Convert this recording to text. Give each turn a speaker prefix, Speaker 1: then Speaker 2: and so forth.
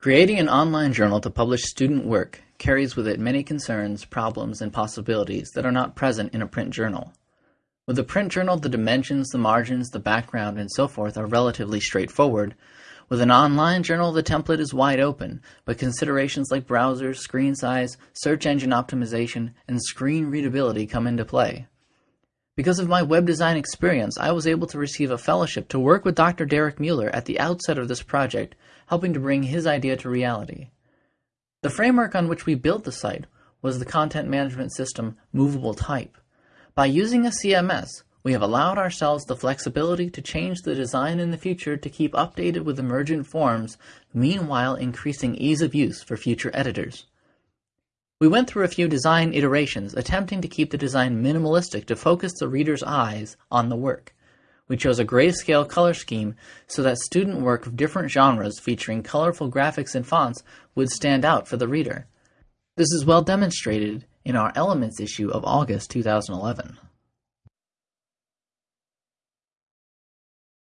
Speaker 1: Creating an online journal to publish student work carries with it many concerns, problems, and possibilities that are not present in a print journal. With a print journal, the dimensions, the margins, the background, and so forth are relatively straightforward. With an online journal, the template is wide open, but considerations like browsers, screen size, search engine optimization, and screen readability come into play. Because of my web design experience, I was able to receive a fellowship to work with Dr. Derek Mueller at the outset of this project helping to bring his idea to reality. The framework on which we built the site was the content management system Movable Type. By using a CMS, we have allowed ourselves the flexibility to change the design in the future to keep updated with emergent forms, meanwhile increasing ease of use for future editors. We went through a few design iterations, attempting to keep the design minimalistic to focus the reader's eyes on the work. We chose a grayscale color scheme so that student work of different genres featuring colorful graphics and fonts would stand out for the reader. This is well demonstrated in our Elements issue of August 2011.